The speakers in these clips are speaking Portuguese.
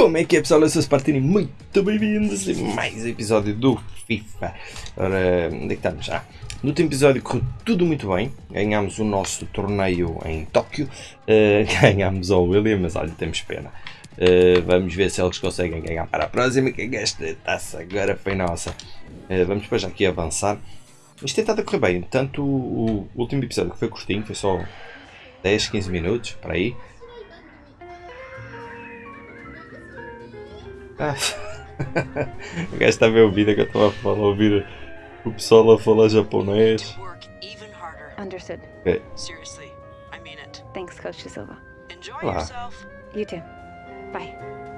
Como é que é pessoal? Eu sou Spartini, muito bem-vindos a mais um episódio do FIFA. Ora, onde é que estamos já? No último episódio correu tudo muito bem, ganhámos o nosso torneio em Tóquio, uh, ganhámos ao William, mas olha, temos pena. Uh, vamos ver se eles conseguem ganhar para a próxima, que esta taça agora foi nossa. Uh, vamos depois aqui avançar. Isto tem estado a correr bem, tanto o, o último episódio que foi curtinho, foi só 10, 15 minutos, para aí. Ah. o gajo está a ver o vídeo que eu estava a falar, a ouvir o pessoal a falar japonês. Understood. Okay. Seriously, I mean it. Thanks, Coach Silva. Enjoy Olá. yourself. You too. Bye.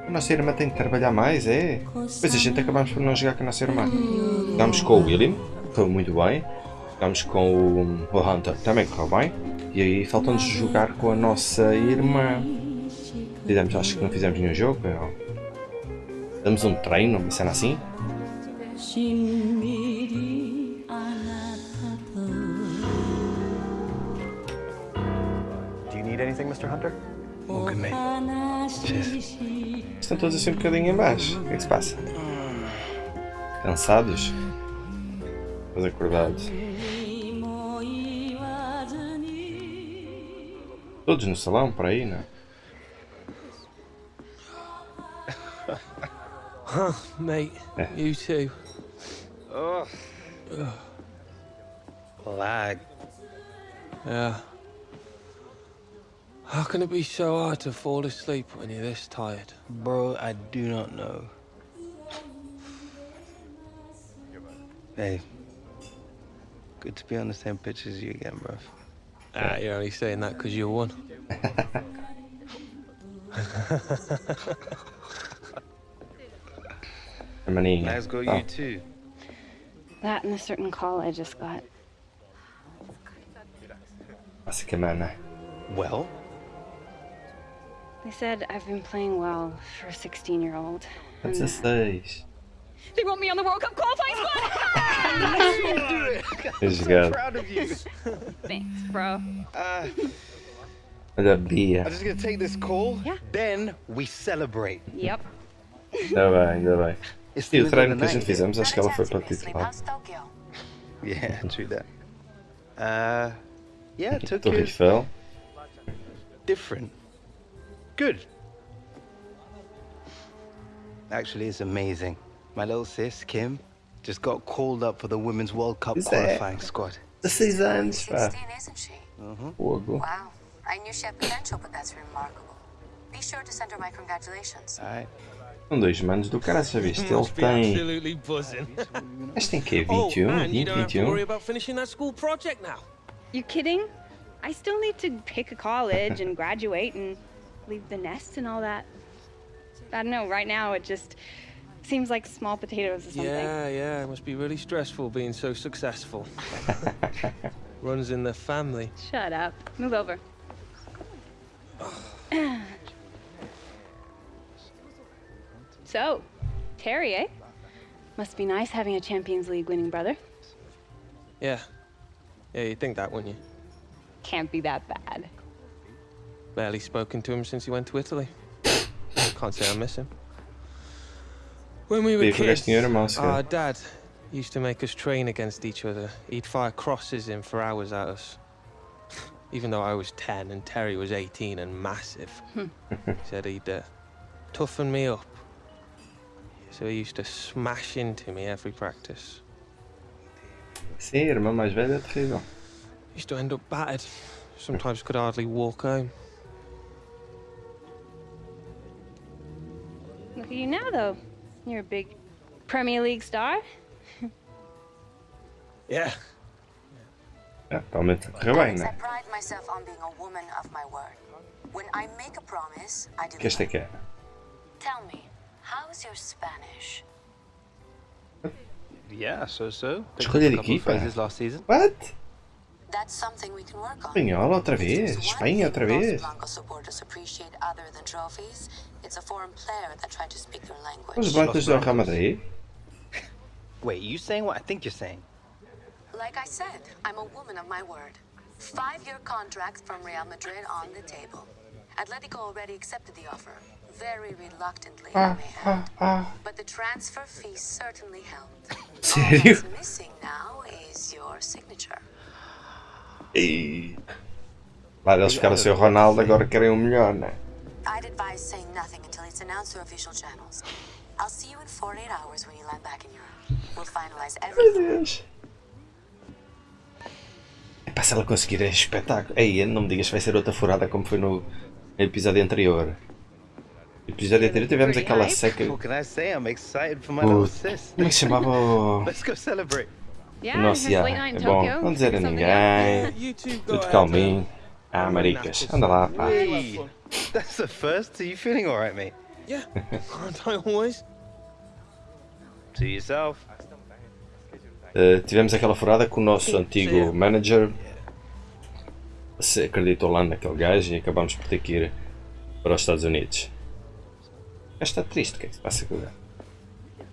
A nossa irmã tem que trabalhar mais, é? Pois a gente acabamos por não jogar com a nossa irmã. Jogámos com o William, foi muito bem. Jogámos com o, o Hunter, também correu bem. E aí faltou-nos jogar com a nossa irmã. Fizemos, acho que não fizemos nenhum jogo. Damos um treino, uma cena assim. Do you need anything, Mr. Hunter? Cheers. Estão todos assim um bocadinho em baixo. O que é que se passa? Cansados? Mas acordados? Todos no salão, por aí, não? É? Mate, Yeah. you too. Oh. Lag. Yeah. How can it be so hard to fall asleep when you're this tired? Bro, I do not know. Hey, good to be on the same pitch as you again, bro. Ah, you're only saying that because you won. A maninha. Let's go, Tá. you too. That and a certain call I just got. Clássica mana. Well, They said I've been playing well for a 16 year old. That's this 16. They want me on the World Cup qualifying squad! É jogado. proud of you. Thanks, bro. Uh, Olha a Bia. I'm just gonna take this call. Yeah. Then we celebrate. Yep. Ainda bem, ainda bem. It's E the o middle treino of que a the gente night. fizemos, acho que ela foi para o titular. Yeah, true that. Uh, yeah, Do Tokyo's Rifel. different. Good. Actually, it's amazing. My little sis, Kim, just got called up for the Women's World Cup Is that- qualifying squad. 16 anos, pá. 16, isn't she? Fogo. Wow. I knew she had potential, but that's remarkable. Be sure to send her my congratulations. All right. São dois manos do cara, já viste? Ele Must be tem. absolutely buzzing. Este tem que oh, 21, um? and you 20, don't have to um? worry 21. about finishing that school project now. You kidding? I still need to pick a college and graduate and leave the nest and all that. I don't know, right now it just seems like small potatoes or something. Yeah, yeah, it must be really stressful being so successful. Runs in the family. Shut up. Move over. so, Terry, eh? Must be nice having a Champions League winning brother. Yeah. Yeah, you'd think that, wouldn't you? Can't be that bad. Barely spoken to him since he went to Italy. Can't say I miss him. When we were kids, este our calhar. dad used to make us train against each other. He'd fire crosses in for hours at us. Even though I was 10 and Terry was 18 and massive. he said he'd uh, toughen me up. So he used to smash into me every practice. Sim, a irmã mais velha é terrível. Used to end up battered. Sometimes could hardly walk home. Look at you now, though. You're a big Premier League star. Yeah. É, realmente correu bem, Alex, I né? pride myself on being a woman of my word. When I make a promise, I Que esta é deliver. que é? Tell me, how's your Spanish? Yeah, so so. Picked Escolha up de a couple of equipa. last season. What? That's something we can work on. Espanhola outra If there's vez? one Espanha outra vez? Blanco supporters appreciate other than trophies, it's a foreign player that tried to speak their language. Os blancos do Real Madrid? Wait, you saying what I think you're saying? Like I said, I'm a woman of my word. Five-year contract from Real Madrid on the table. Atletico already accepted the offer. Very reluctly, I may add. But the transfer fee certainly helped. Sério? missing now is your signature. E... Lá eles ficaram sem o Ronaldo, agora querem um melhor, né? I'd advise saying nothing until it's announced through official channels. I'll see you in 48 hours when you land back in Europe. We'll finalize everything. Epá, se ela conseguir é espetáculo. Ei, não me digas que vai ser outra furada como foi no episódio anterior. Episódio anterior tivemos aquela seca. Como é que se chamava o, Let's go celebrate. Yeah, É bom, não dizer a ninguém. Tudo calminho. uh, Ah, maricas. Anda lá, pá. That's the first. Are you feeling all right, mate? Yeah, aren't I always? To yourself. Uh, tivemos aquela furada com o nosso antigo manager se acreditou lá naquele gajo e acabamos por ter que ir para os Estados Unidos. O gajo está triste, o que é que se passa com o gajo?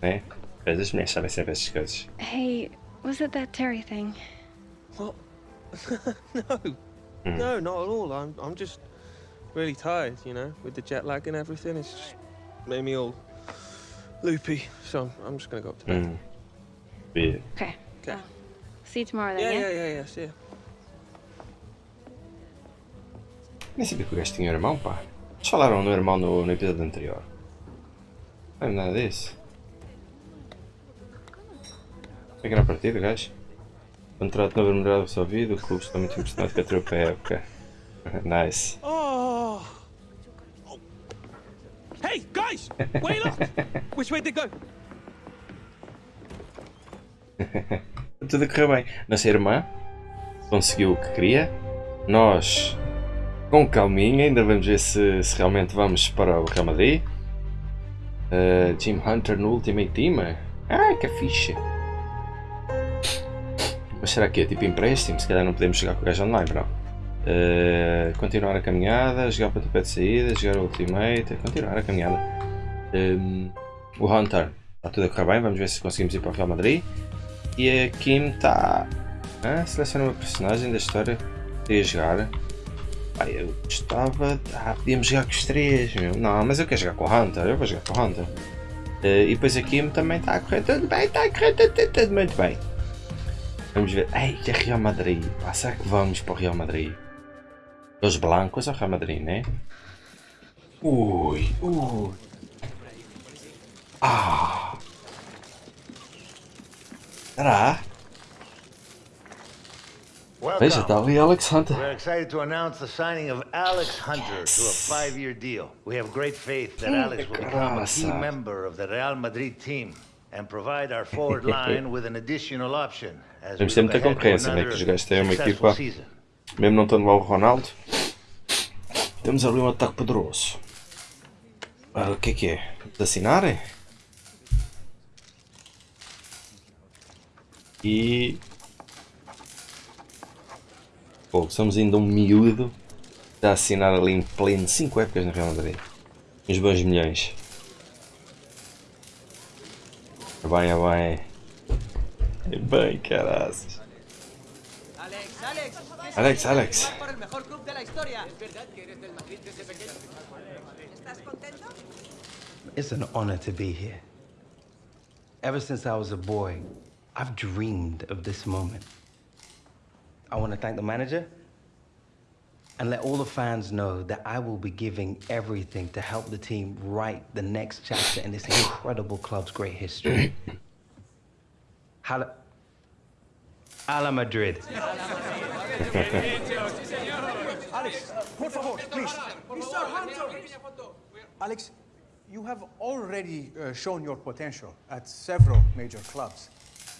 Não é? Mas as mulheres sabem sempre essas coisas. Hey, was it that Terry thing? What? no, no, not at all. I'm, I'm just really tired, you know, with the jet lag and everything. It's just made me all loopy. So I'm, I'm just gonna go up to bed. Hum. E- Okay. Okay. well, see you tomorrow then, Yeah, yeah? yeah, yeah, yeah. See ya. Nem sabia que o gajo tinha um irmão, pá. Eles falaram no irmão no, no episódio anterior. Não lembro nada disso. Pequena partida, gajo. Contrato novo numerado resolvido, o clube está muito impressionado com a tropa época. Nice. Oh. oh. Hey, guys! Wait up! Which way they go? Tudo correu bem. Nossa irmã conseguiu o que queria. Nós, com calminha, ainda vamos ver se, se realmente vamos para o Real Madrid. Uh, Jim Hunter no Ultimate Team. Ah, que fixe. Mas será que é tipo empréstimo? Se calhar não podemos jogar com o gajo online, não. Uh, continuar a caminhada, jogar para o topo de saída, jogar o Ultimate, continuar a caminhada. Um, o Hunter está tudo a correr bem, vamos ver se conseguimos ir para o Real Madrid. E a Kim está. Ah, seleciona uma personagem da história que queria jogar. Ah, eu gostava. de- Ah, podíamos jogar com os três, meu. Não, mas eu quero jogar com o Hunter, eu vou jogar com o Hunter. Eh, e depois a Kim também está a correr tudo bem, está a correr tudo, tudo, muito bem. Vamos ver. Ei, que é Real Madrid. Ah, será que vamos para o Real Madrid? Os blancos ou Real Madrid, né? Ui, ui. Ah. Será? Veja, está ali Alex Hunter. We're excited to announce the signing of Alex Hunter to a five-year deal. We have great faith that Alex will become a key member of the Real Madrid team and provide our forward line with an additional option Temos sempre muita concorrência, né? Que os gajos têm uma equipa-. Mesmo não estando lá o Ronaldo, temos ali um ataque poderoso. Ora, o que é que é? De assinar? E. Pô, somos ainda um miúdo a assinar ali em pleno 5 épocas no Real Madrid. Uns bons milhões. É bem, é bem. É bem, caraças. Alex, Alex. Alex, Alex. It's an honor to be here. Ever since I was a boy, I've dreamed of this moment. I want to thank the manager and let all the fans know that I will be giving everything to help the team write the next chapter in this incredible club's great history. Hala, Ala Madrid. Alex, por favor, please. Mr. Hunter. Alex, you have already uh, shown your potential at several major clubs.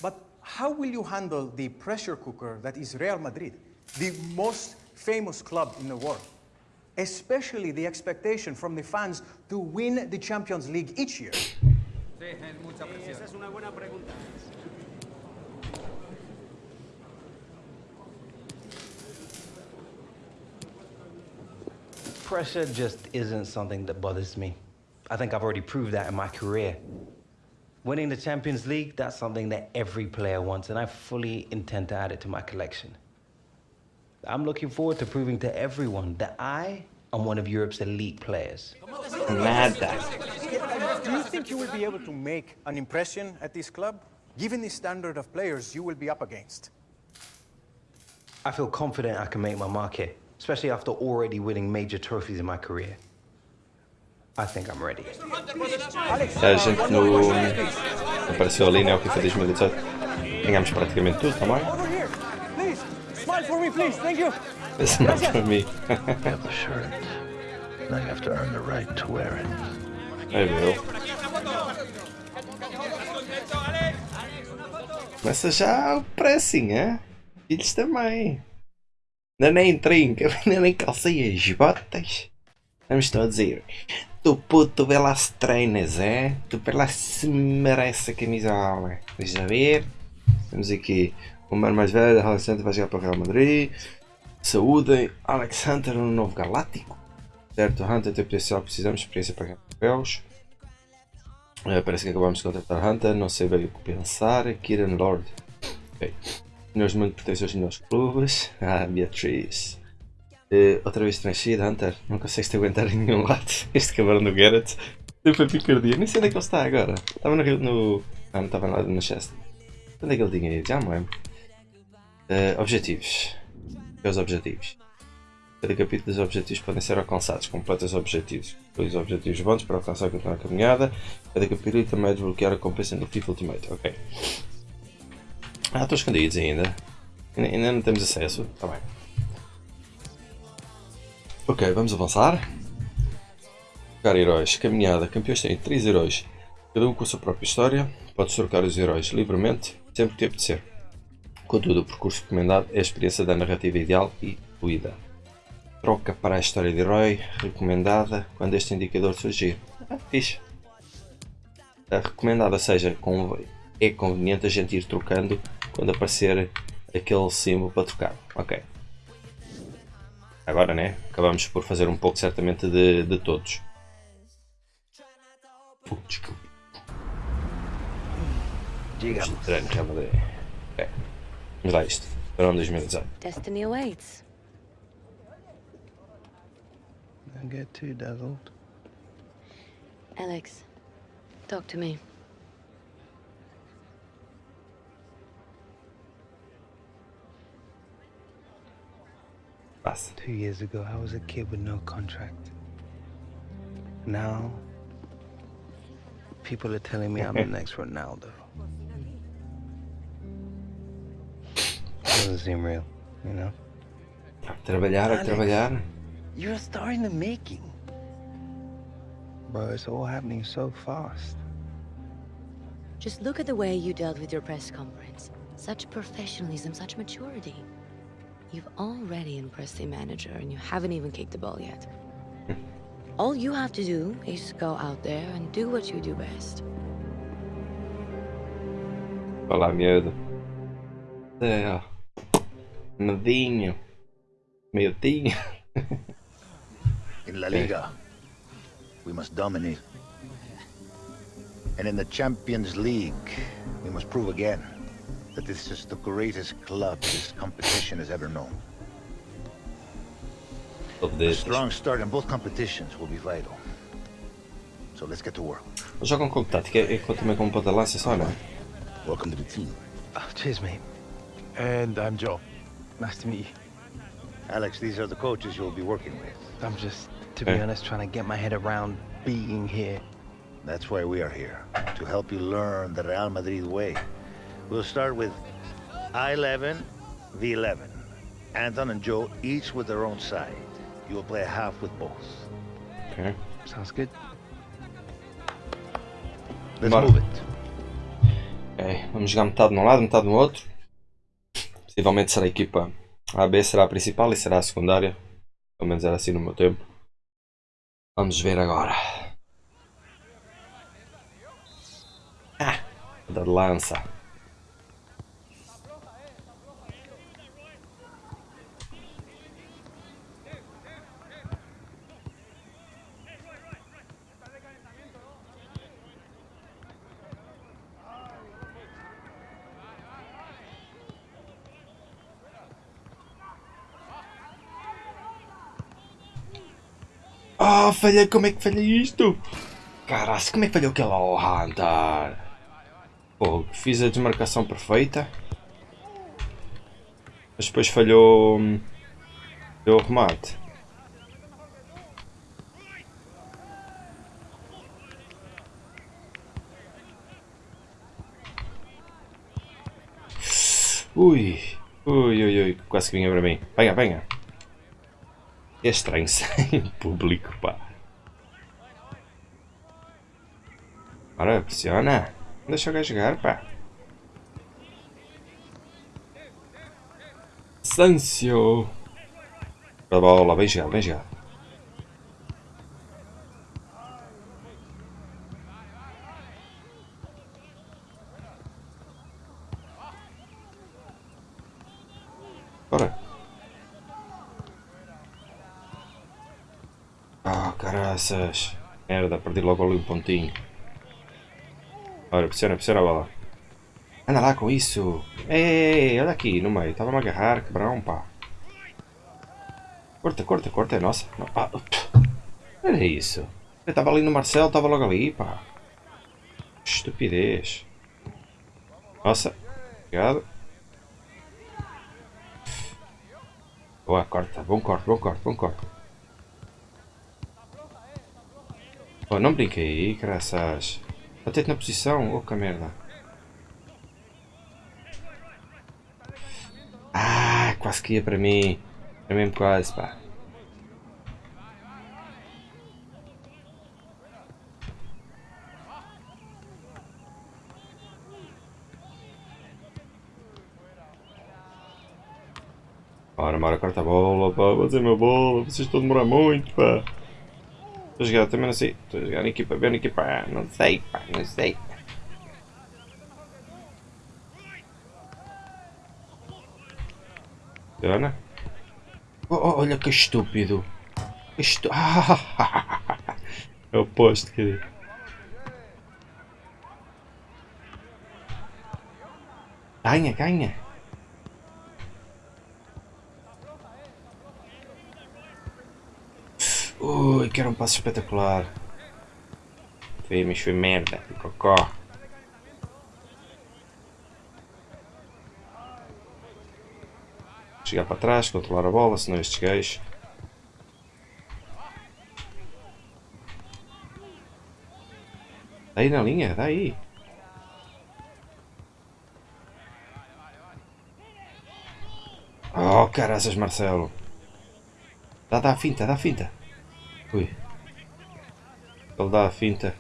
But how will you handle the pressure cooker that is Real Madrid, the most famous club in the world? Especially the expectation from the fans to win the Champions League each year. Pressure just isn't something that bothers me. I think I've already proved that in my career. Winning the Champions League, that's something that every player wants, and I fully intend to add it to my collection. I'm looking forward to proving to everyone that I I'm one of Europe's elite players. Nada. Do you think you will be able to make an impression at this club? Given the standard of players you will be up against. I feel confident I can make my mark here, especially after already winning major trophies in my career. I think I'm ready. A gente no. Apareceu ali, né? O FIFA 2018. Ganhámos praticamente tudo também. Please. Smile for me, please. Thank you. É mim. You have the shirt. Now you have to earn the right to wear it. É meu. Começa já o pressing, é? Filhos também. Ainda nem trinca, ainda nem calcei as botas. Vamos todos ir. Tu puto, se treinas, é? Tu lá se merece a camisola. Deixa ver. Temos aqui o mano mais velho, Alex Hunter vai jogar para o Real Madrid. Saúde, Alex Hunter no novo Galáctico. Certo, Hunter tem potencial, precisamos de experiência para ganhar papéis. Eh, parece que acabamos de contratar Hunter, não sei bem o que pensar. Kieran Lord. Ok. Nós muito pertencem aos melhores clubes. Ah, Beatriz. Eh, outra vez transferido, Hunter. Não consegues te aguentar em nenhum lado. Este cabrão do Garrett. Sempre picardia. Nem sei onde é que ele está agora. Estava no. no ah, não estava nada no Chester. Onde é que ele tinha ido? Já me lembro. Eh, objetivos. Os objetivos. Cada capítulo dos objetivos podem ser alcançados. Completa os objetivos. Dois objetivos bons para alcançar a a caminhada. Cada capítulo também desbloquear a compensa do FIFA Ultimate. Ok. Ah, estão escondidos. Ainda ainda não temos acesso. Está bem. Ok, vamos avançar. Trocar heróis. Caminhada. Campeões têm 3 heróis. Cada um com a sua própria história. Podes trocar os heróis livremente, sempre que te apetecer. Contudo, o percurso recomendado é a experiência da narrativa ideal e fluida. Troca para a história de herói recomendada quando este indicador surgir. Ah, fixe. A recomendada seja é conveniente a gente ir trocando quando aparecer aquele símbolo para trocar. Ok. Agora, né? Acabamos por fazer um pouco certamente de, de todos. Uh, desculpa. Digamos. Vamos lá isto. Verão 2018. Destiny awaits. Don't get too dazzled. Alex, talk to me. Passa. Two years ago, I was a kid with no contract. Now, people are telling me I'm the next Ronaldo. Doesn't seem real, you know? A trabalhar, a Alex. trabalhar. You're a star in the making. Bro, it's all happening so fast. Just look at the way you dealt with your press conference. Such professionalism, such maturity. You've already impressed the manager, and you haven't even kicked the ball yet. All you have to do is go out there and do what you do best. Olá, miúdo. É, ó. Medinho. Miudinho. In La Liga, we must dominate. And in the Champions League, we must prove again that this is the greatest club this competition has ever known. A Todos strong start in both competitions will be vital. So let's get to work. Jogam com que tática? É com- também com ponta de lança só, não é? Welcome to the team. Oh, cheers, mate. And I'm Joe. Nice to meet you. Alex, these are the coaches you'll be working with. I'm just, to be Hey. honest, trying to get my head around being here. That's why we are here, to help you learn the Real Madrid way. We'll start with I-11, V11. Anton and Joe, each with their own side. You will play a half with both. Ok. Sounds good. Let's Bora. move it. Ok, Vamos jogar metade num lado, metade no outro. Possivelmente será a equipa A B será a principal e será a secundária. Pelo menos era assim no meu tempo. Vamos ver agora. Ah, da lança. Oh, falhei, como é que falhei isto? Caraca, como é que falhou aquela oh, Hunter? Pô, fiz a desmarcação perfeita. Mas depois falhou... hum, Falhou o remate. Ui, ui, ui, ui, quase que vinha para mim. Venha, venha. É estranho sem público, pá. Ora, pressiona. Deixa o gajo jogar, pá. Sancio. Bola, vem jogar, vem jogar. Bora. Ah, caraças. Merda, perdi logo ali um pontinho. Ora, pressiona, pressiona a bola. Anda lá com isso. Ei, olha aqui no meio. Estava-me a agarrar, quebrão, pá. Corta, corta, corta, é nossa. Não, ah, era isso. Eu estava ali no Marcelo, estava logo ali, pá. Estupidez. Nossa. Obrigado. Boa, corta. Bom corte, bom corte, bom corte. Não brinquei aí, graças. Batete na posição. Oh, que merda. Ah, quase que ia para mim. É mesmo quase, pá. Ora, Mara, corta a bola, pá. Vou dizer uma bola. Vocês estão a demorar muito, pá. Estou a jogar, também sei. Estou a jogar na equipa B, na equipa A. Não sei, pá, não sei. Ana? Oh, oh, olha que estúpido. Que estu... Eu aposto, querido. Ganha, ganha. Ui, que era um passo espetacular. Foi, mas foi merda. Cocó. Chegar para trás, controlar a bola, senão estes gajos. Dá aí na linha, dá aí. Oh, caraças, Marcelo. Dá, dá a finta, dá a finta. Ui. Ele dá a finta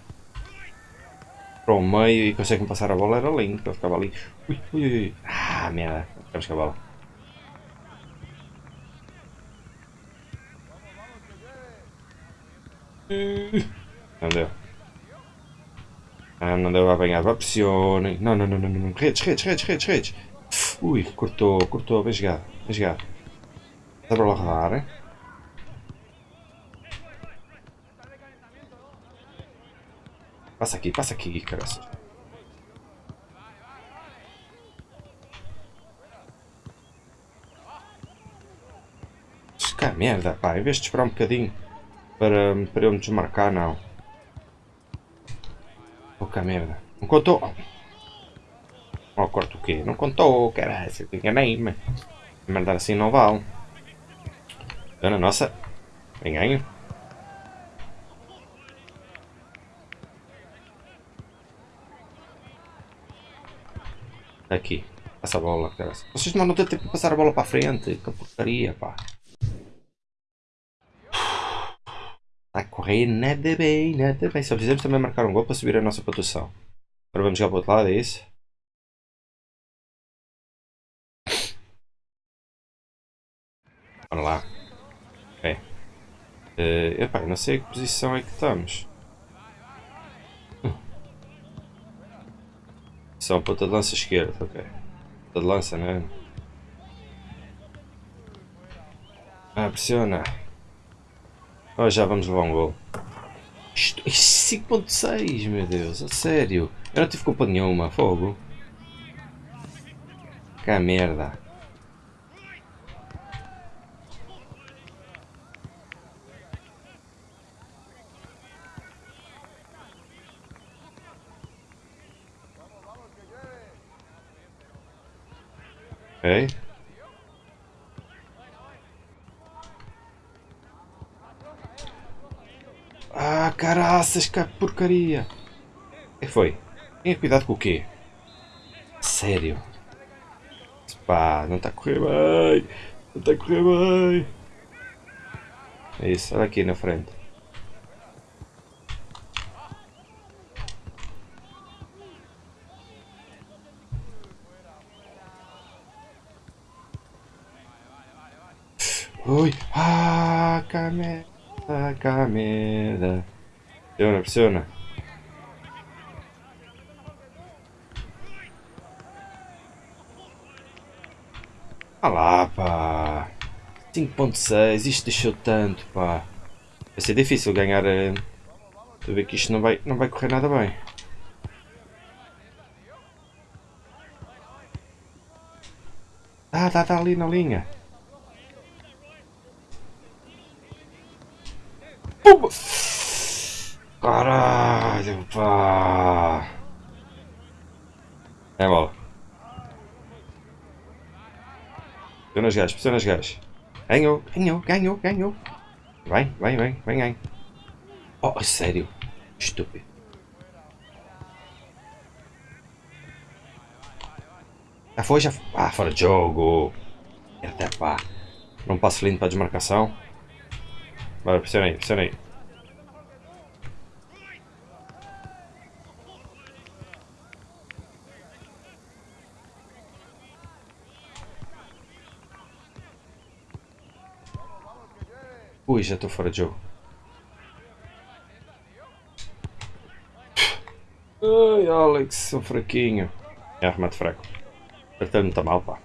para o meio e consegue-me passar a bola. Era lindo, ele ficava ali. Ui, ui, ui. Ah, merda. Ficamos com a bola. Não deu. Ah, não deu a apanhar. Vá, pressionem. Não, não, não, não, não. Redes, redes, redes, redes, redes. Ui, cortou, cortou. Vem jogar, vem jogar. Dá para lá rodar, hein? Passa aqui, passa aqui, caraças. Que merda, pá. Em vez de esperar um bocadinho para, para eu me desmarcar, não. Que merda. Não contou. Oh, corto o quê? Não contou, caralho. Enganei-me. Mandar assim não vale. Dona nossa. Bem Aqui. Passa a bola, cara. Vocês não têm tempo de passar a bola para frente. Que porcaria, pá. Está a correr nada bem, nada bem. Só precisamos também marcar um gol para subir a nossa pontuação. Agora vamos jogar para o outro lado, é isso? Bora lá. Ok. Uh, não sei que posição é que estamos. São ponta de lança esquerda, ok. Ponta de lança, né? Ah, pressiona. Oh, já vamos levar um gol. Isto, 5.6, meu Deus, a sério. Eu não tive culpa nenhuma, fogo. Que merda. Ok. Ah, caraças, que porcaria. Que foi? Tenha cuidado com o quê? Sério? Pá, não está a correr bem. Não está a correr bem. É isso, olha aqui na frente. Ui, ah, camera, camera. Pressiona. Ah lá, pá. 5.6, isto deixou tanto, pá. Vai ser difícil ganhar. eh, Estou a ver que isto não vai, não vai correr nada bem. Ah, tá, tá ali na linha. Pumba! Caralho, pá. É bola. Pressiona os gajos, pressiona os gajos. Ganhou, ganhou, ganhou, ganhou. Vem, vem, vem, vem, vem. Oh, a sério? Estúpido. Já foi, já foi. Ah, fora de jogo. Até pá. Não passo lindo para desmarcação. Bora, pressiona aí, pressiona aí. Ui, já estou fora de jogo. Ai, Alex, sou fraquinho. É arremate fraco. Apertando me está mal, pá.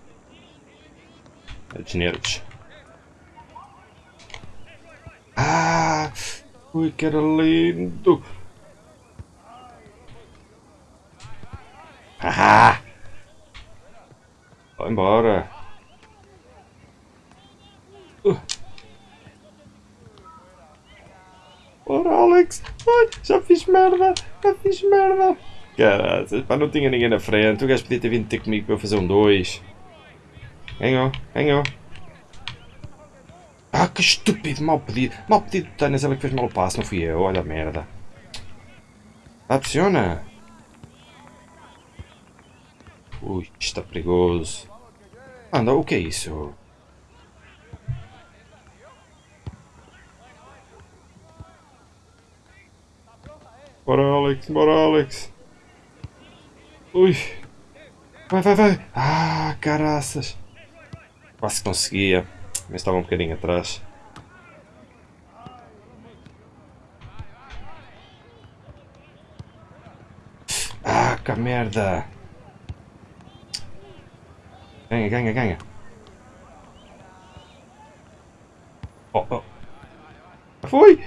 É dos nervos. Ah! Ui, que era lindo! Ah! Vai embora! Uh. Ora, Alex! Ai, já fiz merda! Já fiz merda! Caralho, pá, não tinha ninguém na frente. O gajo podia ter vindo ter comigo para eu fazer um 2. Ganhou, ganhou. Ah, que estúpido, mal pedido. Mal pedido de Tânis, ela que fez mal o passo, não fui eu. Olha a merda. Pressiona. Ui, está perigoso. Anda, o que é isso? Bora, Alex, bora, Alex. Ui. Vai, vai, vai. Ah, caraças. Quase conseguia. Mas estava um bocadinho atrás. Ah, que merda. Ganha, ganha, ganha. Oh, oh. Foi!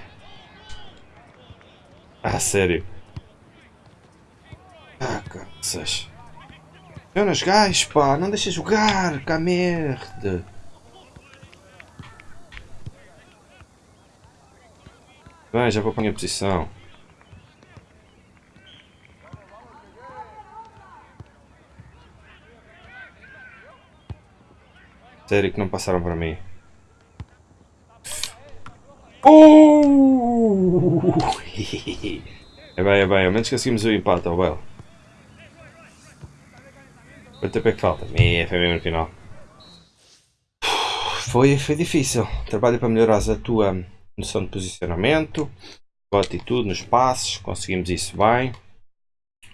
Ah, sério. Caraças. Jonas gajos, pá, não deixa jogar, que merda. Bem, já vou para a minha posição. Sério que não passaram para mim. Oh! é bem, é bem, ao menos conseguimos o empate, ao belo. Quanto tempo é que falta? É, foi mesmo no final. Foi, foi difícil. Trabalho para melhorar a tua noção de posicionamento, tua atitude nos passos, conseguimos isso bem.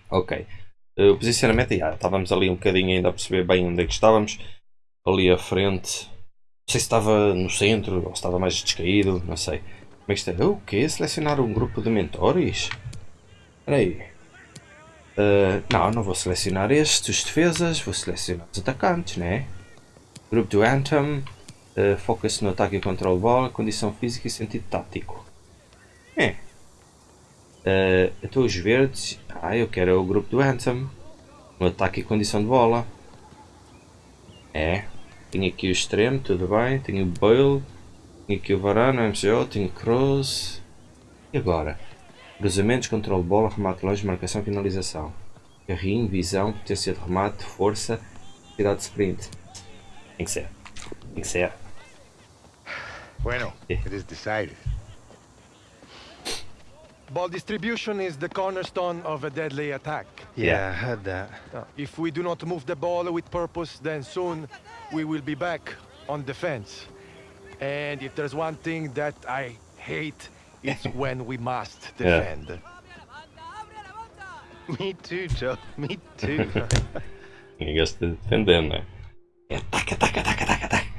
Ok. Uh, o posicionamento, já, estávamos ali um bocadinho ainda a perceber bem onde é que estávamos. Ali à frente. Não sei se estava no centro ou se estava mais descaído, não sei. Como é que está? O quê? Selecionar um grupo de mentores? Espera aí. Uh, não, não vou selecionar estes, defesas, vou selecionar os atacantes, né? Grupo do Anthem, uh, foca-se no ataque e controle bola, condição física e sentido tático. É. Uh, então os verdes, ah, eu quero o grupo do Anthem, no ataque e condição de bola. É. Tenho aqui o extremo, tudo bem, tenho o Bale, tenho aqui o Varane, o MCO, tenho o Kroos. E agora? Cruzamentos, controle de bola, remate longe, marcação, finalização. Carrinho, visão, potência de remate, força, velocidade de sprint. Tem que ser. Tem que ser. Bueno, it is decided. Ball distribution is the cornerstone of a deadly attack. Yeah, I heard that. If we do not move the ball with purpose, then soon we will be back on defense. And if there's one thing that I hate, it's when we must Yeah. defend. Me too, Joe. Me too. Ninguém gosta de defender, não é? Ataca, ataca, ataca, ataca, ataca.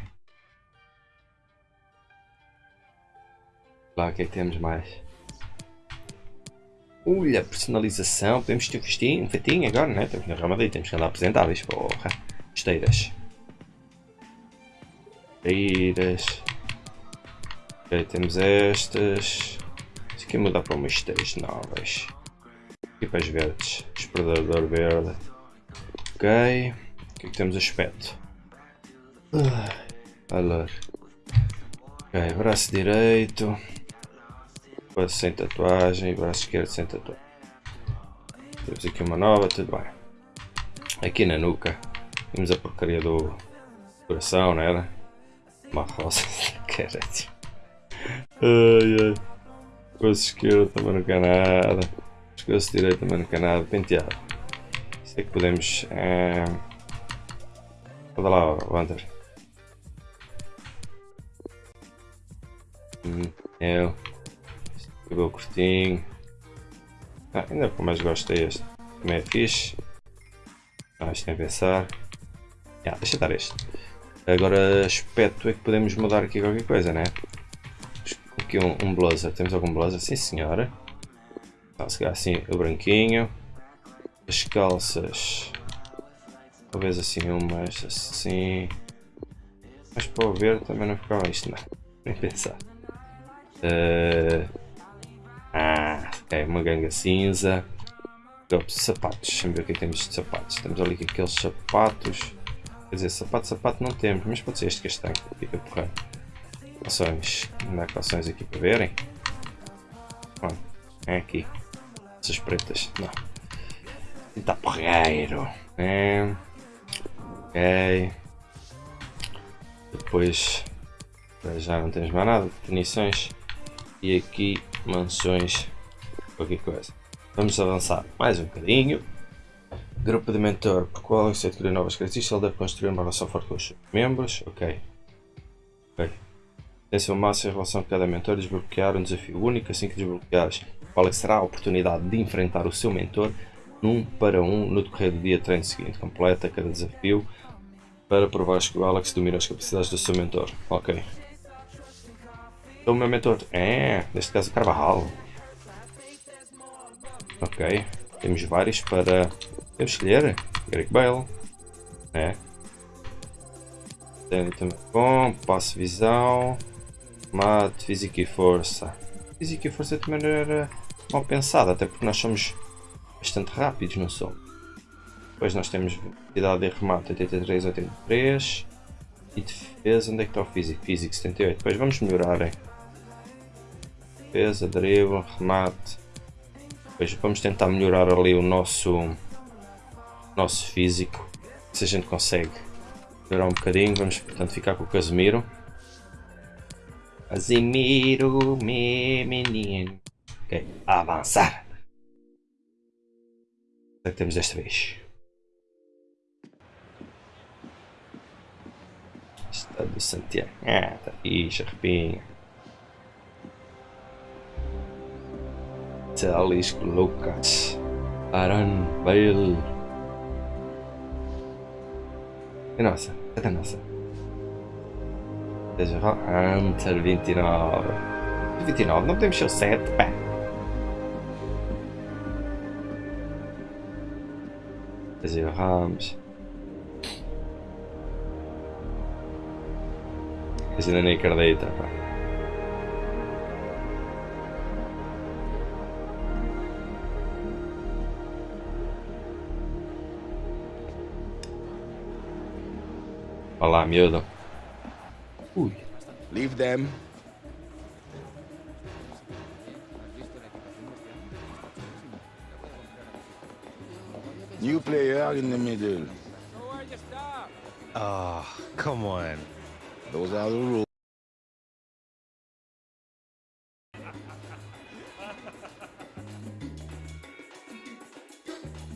Lá, o que é que temos mais? Olha, personalização. Podemos ter um festinho, um fetinho agora, né? Temos na Real Madrid, temos que andar apresentáveis. Porra. Esteiras. Esteiras. Ok, temos estas. Isso aqui muda para umas esteiras novas. Equipas verdes. Explorador verde. Ok. O que é que temos aspecto? Ah, Valor. Ok, braço direito. Braço sem tatuagem. Braço esquerdo sem tatuagem. Temos aqui uma nova, tudo bem. Aqui na nuca. Temos a porcaria do coração, não era? Uma rosa. Caralho. Ai ai. Braço esquerdo também não quer nada. Pescoço direito também não quer nada. Penteado. Isso é que podemos. É... Olha lá, Wander. Hum, eu. Cabelo curtinho. Ah, ainda por mais gosto é este. Também é fixe. Ah, isto tem a pensar. Deixa estar este. Agora aspecto é que podemos mudar aqui qualquer coisa, né? Aqui um, um blazer. Temos algum blazer? Sim senhora. Tá, se calhar assim o branquinho. As calças. Talvez assim umas assim. Mas para o ver também não ficava isto não. Nem pensar. Eh, Ah, ok, uma ganga cinza. Agora, sapatos, deixa-me ver o que é que temos de sapatos. Temos ali aqueles sapatos. Quer dizer, sapato, sapato não temos, mas pode ser este castanho. Fica porreiro. Há calções aqui para verem. Bom, é aqui. Essas pretas. Não. Está porreiro. É. Ok. Depois. Já não temos mais nada. Definições. E aqui mansões. Qualquer coisa. Vamos avançar mais um bocadinho. Grupo de mentor, por qual você adquirir novas características, ele deve construir uma relação forte com os membros. Ok. Ok. Tem seu máximo em relação a cada mentor, desbloquear um desafio único. Assim que desbloqueares, qual é que será a oportunidade de enfrentar o seu mentor num para um no decorrer do dia treino seguinte. Completa cada desafio para provares que o Alex domina as capacidades do seu mentor. Ok. Então o meu mentor é, neste caso, Carvajal. Ok. Temos vários para. Temos escolher. Garrick Bale. É. Tem também bom. Passo visão. Mate, física e força. Física e força não era mal pensado, até porque nós somos bastante rápidos, não somos? Depois nós temos velocidade de remate 83, 83. E defesa, onde é que está o físico? Físico 78. Depois vamos melhorar. Hein? Defesa, drible, remate. Depois vamos tentar melhorar ali o nosso, nosso físico. Se a gente consegue melhorar um bocadinho, vamos portanto ficar com o Casemiro. Casemiro, meu menino. Ok, avançar. O que é que temos desta vez? Estado do Santiago. Ah, tá fixe, arrepinha. Jalisco Lucas. Aaron Bale. É nossa, é nossa. Seja Hunter 29. 29, não podemos ser o 7, pá. Seja Ramos. Esse ainda nem acredita, pá. Olá, miúdo. Ui. Leave them. New player in the middle. Oh, come on. Those are the rules.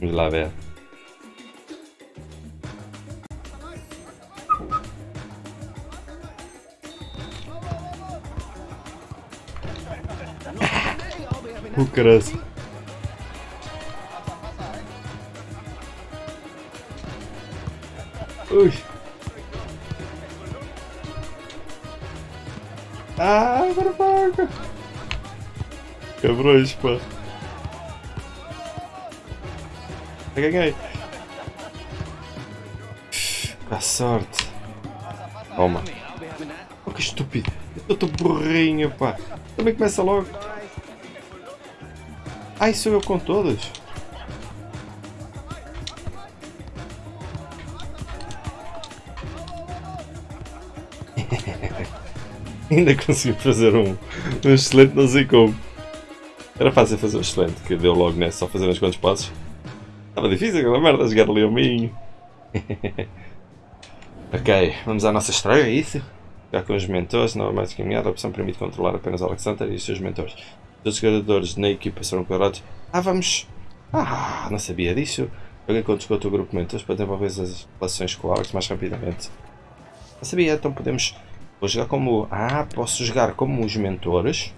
Vamos lá caralho. Ui. Ah, barbaca. Cabrões, pá. Eu ganhei. Dá sorte. Toma. Oh, que estúpido. Eu estou burrinho, pá. Também começa logo. Ai, eu com todos. Ainda consegui fazer um, um excelente, não sei como. Era fácil fazer um excelente, que deu logo nessa, só fazer uns quantos passos. Estava difícil aquela merda, jogar ali ao minho. ok, vamos à nossa estreia, é isso? Jogar com os mentores, não é mais caminhada, a opção permite controlar apenas Alexander e os seus mentores. Todos os jogadores na equipa serão quadrados. Ah, vamos! Ah, não sabia disso. Alguém contou o teu grupo mentores para desenvolver as relações com o Alex mais rapidamente. Não sabia, então podemos... Vou jogar como... Ah, posso jogar como os mentores.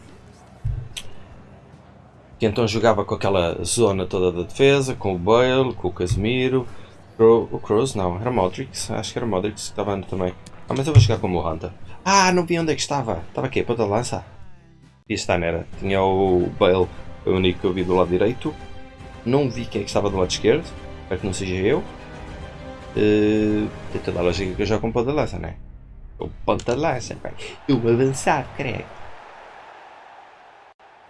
Que então jogava com aquela zona toda da defesa, com o Bale, com o Casemiro. O Kroos, não, era Modric. Acho que era Modric que estava também. Ah, mas eu vou jogar como o Hunter. Ah, não vi onde é que estava. Estava aqui, ponta de lança. E era? Tinha o Bale, o único que eu vi do lado direito. Não vi quem é que estava do lado esquerdo. Espero que não seja eu. Uh, tem toda a lógica que eu jogo com ponta de lança, não é? O ponta de lança, pai. Eu avançado, creio.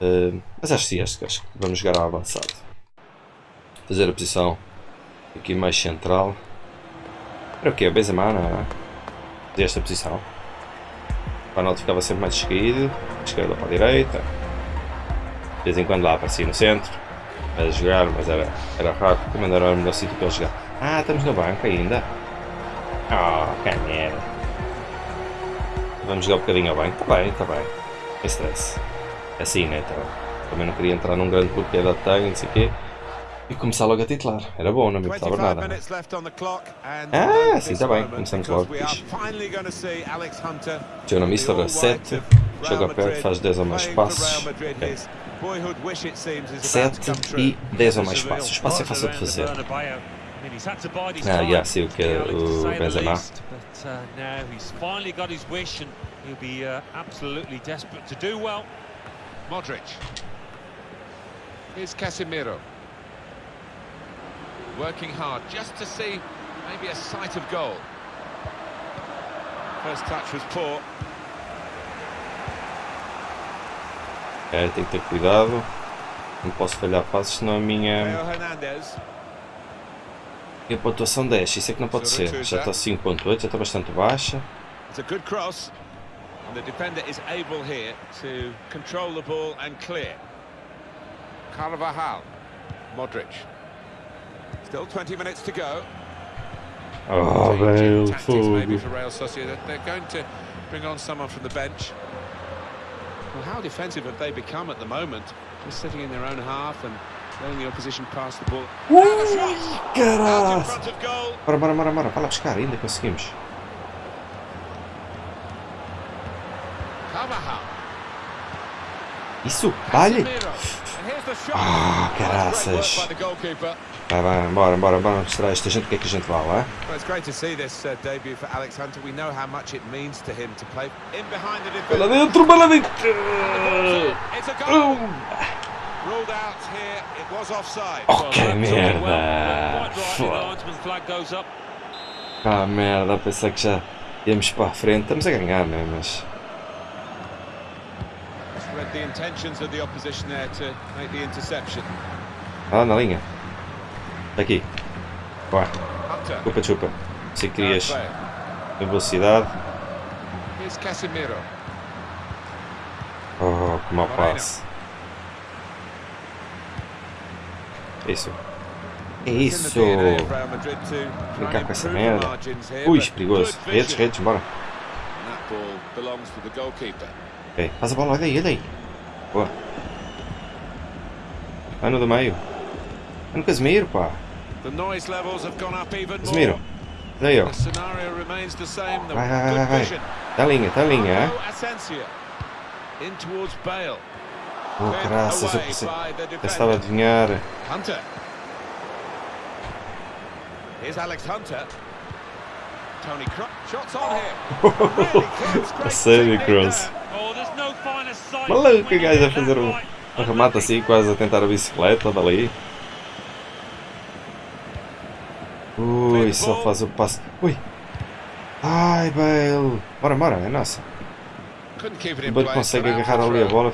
Uh, mas acho que sim, acho que vamos jogar ao avançado. Fazer a posição aqui mais central. Era o que? Benzema, não é? Fazer esta posição. O Ronaldo ficava sempre mais esquerdo, esquerda para a direita. De vez em quando lá aparecia no centro. A jogar, mas era, era raro. Também era o melhor sítio para ele jogar. Ah, estamos no banco ainda. Oh, merda. Vamos jogar um bocadinho ao banco. Está bem, está bem. Sem stress. Assim, né? Então, também não queria entrar num grande bloqueio da tag, não sei o quê. E começar logo a titular. Era bom, não me importava nada. Ah, sim, está bem. Começamos logo. Joga Mister 7. Joga perto, faz 10 ou mais passos. Okay. 7 e 10 ou mais passos. O espaço é fácil de fazer. Ah, já sei o que é o Benzema. He'll be uh, absolutely desperate to do well. Modric. Here's Casemiro. Working hard just to see maybe a sight of goal. First touch was poor. É, tem que ter cuidado. Não posso falhar passos, senão a minha. E a pontuação desce, isso é que não pode ser. Já está 5.8, já está bastante baixa. It's a good cross. And the defender is able here to control the ball and clear. Carvajal. Modric. Still 20 minutes to go. Ah, oh, velho, maybe for Real Sociedad. They're going to bring on someone from the bench. Well, how defensive have they become at the moment? Just sitting in their own half and letting the opposition pass the ball. Caralho! Bora, bora, bora, bora. Vai lá buscar, ainda conseguimos. Isso, vale! Ah, caraças! Vai, vai, bora, bora, bora mostrar esta gente o que é que a gente vale? Well, it's great to see this debut for Alex Hunter. We know how much it means to him to play in behind the defense. Vai lá dentro, lá dentro! It's a goal. Ruled out here. It was offside. Oh, que merda! Ah, merda, pensei que já íamos para a frente. Estamos a ganhar, né? Mas. The intentions of the opposition there to make the interception. Ah, na linha. Está aqui. Vai. Chupa, chupa. Se querias em velocidade. Here's Casemiro. Oh, que mau passe. Isso. É isso! Brincar com essa merda. Ui, perigoso. Redes, redes, bora. Ok, faz a bola, olha aí, olha aí. Boa. Vai no do meio. Vai no Casemiro, pá. Casemiro. Daí, ó. Vai, vai, vai, vai. Tá linha, tá linha, é? Oh, graças, eu pensei. Eu estava a adivinhar. Hunter. Here's Alex Hunter. Tony Cross. Shots on here. Sério, Cross. Maluco, o gajo a fazer um, um remate assim, quase a tentar a bicicleta dali. Ui, só faz o passo. Ui! Ai, Bale! Bora, bora, é nossa. O Bale consegue agarrar ali a bola.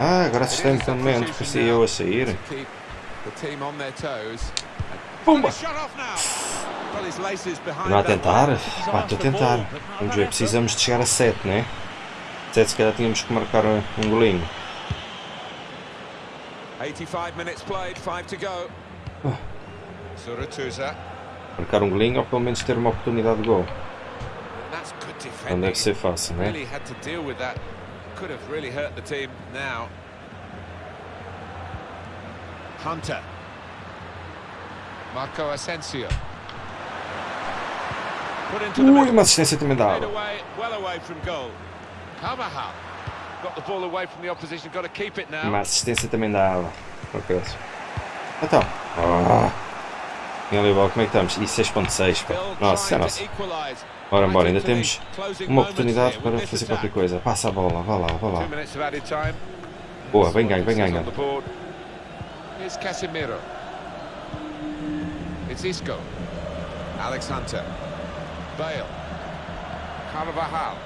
Ah, agora assistente também, antes parecia eu a sair. Pumba! Não a tentar? Pá, estou a tentar. Vamos ver, precisamos de chegar a 7, né? 7 se calhar tínhamos que marcar um golinho. 85 minutes played, 5 to go. Marcar um golinho ou pelo menos ter uma oportunidade de gol. Não deve ser fácil, né? Really had to deal with that. Could have really hurt the team now. Hunter. Marco Asensio. Put into the Ui, uma assistência também away, well away from goal. Uma assistência também dava. Por acaso. Então. Ah. E ali, bola, como é que estamos? E 6.6, pá. Nossa, é nossa. Bora, bora, ainda temos uma oportunidade para fazer qualquer coisa. Passa a bola, vá lá, vá lá. Boa, vem ganho, is ganho. Here's Casemiro. It's Isco. Alex Hunter. Bale. Carvajal.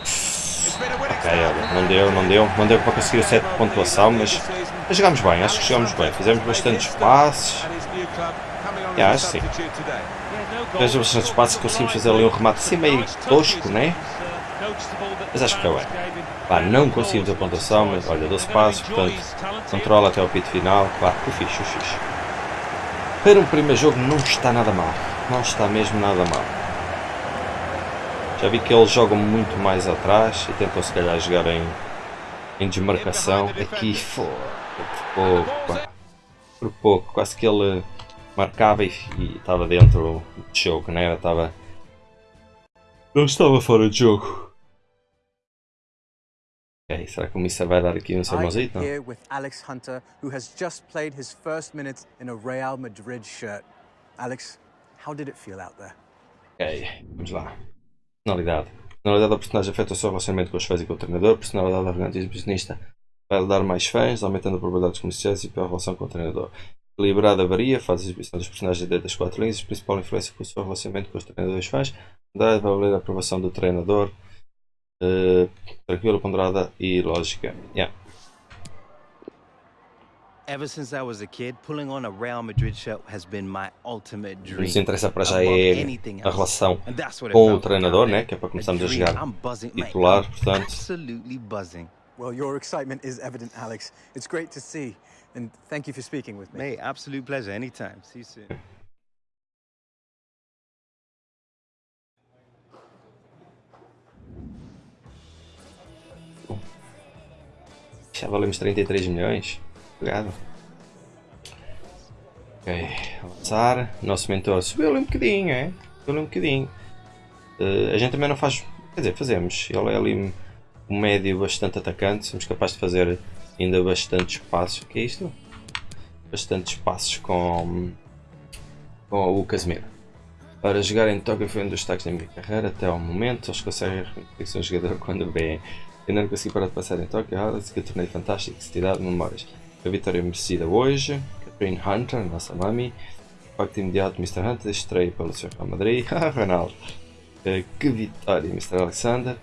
It's been a winning Ok, olha, não deu, não deu. Não deu para conseguir o 7 de pontuação, mas, mas jogámos bem, acho que jogámos bem. Fizemos bastantes passes. Yeah, acho que sim. Fizemos bastantes passes conseguimos fazer ali um remate assim meio tosco, né? Mas acho que foi bem. Pá, não conseguimos a pontuação, mas olha, 12 passos, portanto, controla até ao pito final. Claro, o fixe, o fixe. Para um primeiro jogo não está nada mal. Não está mesmo nada mal. Já vi que eles jogam muito mais atrás e tentam se calhar jogar em, em desmarcação. Aqui, fô, por pouco. Por pouco, quase que ele marcava e, e estava dentro de jogo, né? Estava. Não estava fora de jogo. Ok, será que o Mister vai dar aqui um I'm sermãozito? Here with Alex Hunter, who has just played his first minutes in a Real Madrid shirt. Alex, how did it feel out there? Ok, vamos lá. Personalidade. Personalidade da personagem afeta o seu relacionamento com os fãs e com o treinador. Personalidade arrogante e exibicionista vai lhe dar mais fãs, aumentando a probabilidade de comerciais e pior relação com o treinador. Equilibrada varia, faz a exibição dos personagens dentro das quatro linhas, principal influência com o seu relacionamento com os treinadores fãs. Andrade vai valer a aprovação do treinador. eh, tranquila, ponderada e lógica. Yeah. Dream. nos interessa para já é a relação com o treinador, né? que é para começarmos a jogar titular, portanto. Absolutely buzzing. Well, your excitement is evident, Alex. It's great to see, and thank you for speaking with me. Mate, absolute pleasure. Anytime. See you soon. Já valemos 33 milhões. Obrigado. Ok, avançar. Nosso mentor subiu ali um bocadinho, é? Subiu ali um bocadinho. Eh, a gente também não faz. Quer dizer, fazemos. Ele é ali um médio bastante atacante. Somos capazes de fazer ainda bastantes passos. O que é isto? Bastantes passos com, com o Casemiro. Para jogar em Tóquio foi um dos destaques da minha carreira até ao momento. Eles conseguem reconhecer que sou um jogador quando bem. Eu não consegui parar de passar em Tóquio, Harris, que torneio fantástico, de cidade de memórias. A vitória merecida hoje. Catherine Hunter, nossa mami. Impacto imediato, Mr. Hunter, estreia pelo seu Real Madrid. Ah, Ronaldo. Eh, Que vitória, Mr. Alexander.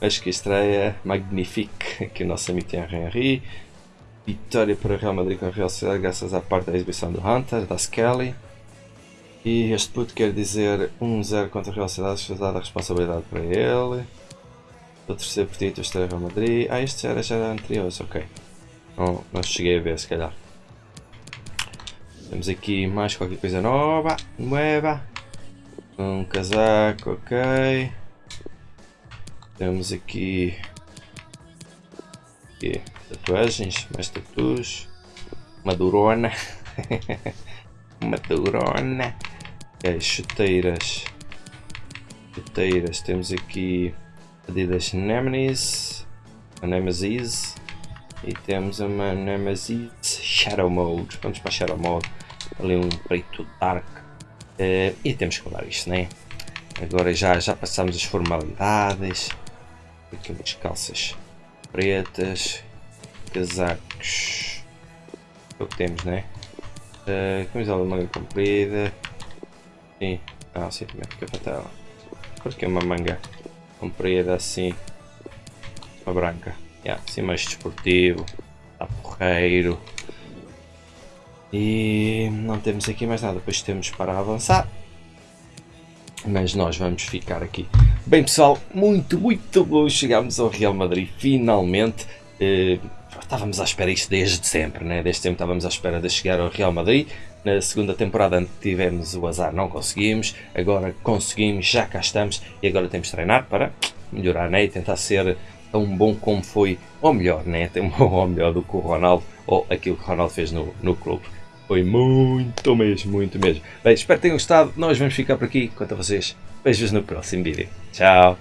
Acho que estreia magnifique que o nosso amigo Thierry Henry. Vitória para o Real Madrid com a Real Sociedade graças à parte da exibição do Hunter, da Skelly. E este puto quer dizer 1-0 contra a Real Sociedade, foi dada a responsabilidade para ele. O terceiro título estreia Real Madrid. Ah, este já era, já era anterior, ok. Não, não cheguei a ver, se calhar. Temos aqui mais qualquer coisa nova. Nueva. Um casaco, ok. Temos aqui, aqui tatuagens, mais tatuas. Madurona. Madurona. Ok, chuteiras. Chuteiras. Temos aqui Adidas Nemesis. Nemesis. E temos uma Nemesis Shadow Mode. Vamos para Shadow Mode. Ali um preto dark. Uh, e temos que mudar isto, né? Agora já, já passamos as formalidades. Aqui umas calças pretas. Casacos. É o que temos, né? Uh, camisola de manga comprida. Sim. Ah, sim, também fica tela. Porque é uma manga comprida assim. Uma branca. Yeah, assim mais desportivo. Está porreiro. E não temos aqui mais nada. Depois temos para avançar. Mas nós vamos ficar aqui. Bem pessoal, muito, muito bom. Chegámos ao Real Madrid finalmente. Uh, estávamos à espera isto desde sempre, né? desde sempre estávamos à espera de chegar ao Real Madrid. Na segunda temporada tivemos o azar, não conseguimos. Agora conseguimos, já cá estamos. E agora temos de treinar para melhorar né? e tentar ser tão bom como foi, ou melhor, né? ou melhor do que o Ronaldo, ou aquilo que o Ronaldo fez no, no clube. Foi muito mesmo, muito mesmo. Bem, espero que tenham gostado. Nós vamos ficar por aqui. Quanto a vocês, beijos no próximo vídeo. Tchau!